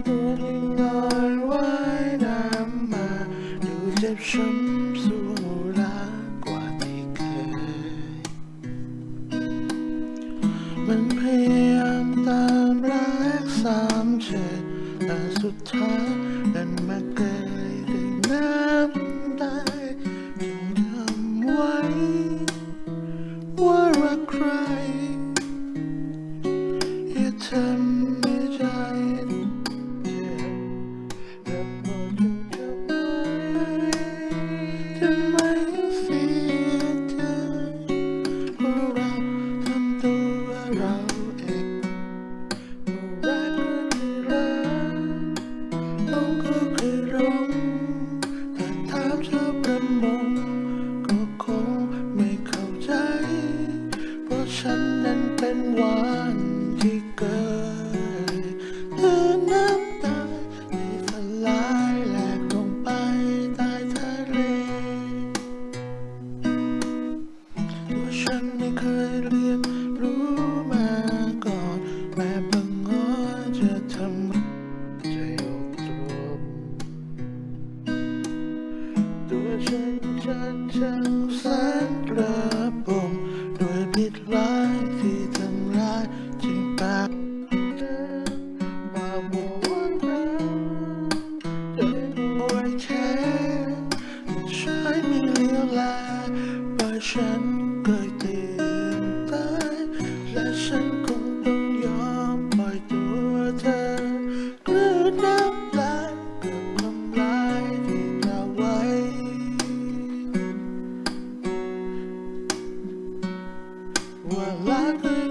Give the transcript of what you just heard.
านตัวงลอยว่ายน้ำมาดูเจ็บช้ำสู้รักกว่าที่เคย มันพยายามตามรักสามเฉดแต่สุดท้ายดันมาเกยด้วยน้ำตาจึงจำไว้ว่ารักใคร ฉันนั้นเป็นวัน ฉันฉันแสนกระปมด้วยพิดร้ายที่ทำร้ายจึงปากมาบัวนั้นเดินรวยแค่ใช้มีเลี้ยวแลไปฉัน What like